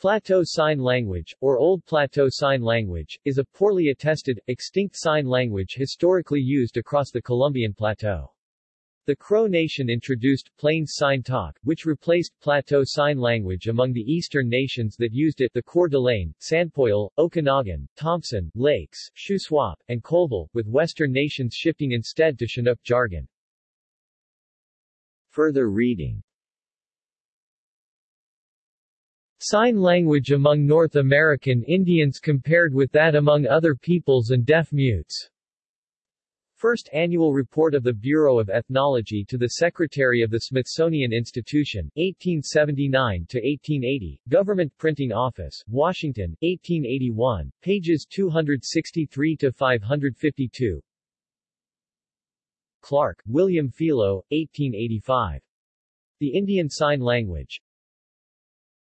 Plateau Sign Language, or Old Plateau Sign Language, is a poorly attested, extinct sign language historically used across the Columbian Plateau. The Crow Nation introduced Plains Sign Talk, which replaced Plateau Sign Language among the eastern nations that used it the Coeur d'Alene, Sanpoil, Okanagan, Thompson, Lakes, Shuswap, and Colville, with western nations shifting instead to Chinook jargon. Further reading Sign language among North American Indians compared with that among other peoples and deaf-mutes First Annual Report of the Bureau of Ethnology to the Secretary of the Smithsonian Institution, 1879-1880, Government Printing Office, Washington, 1881, pages 263-552 Clark, William Philo, 1885. The Indian Sign Language.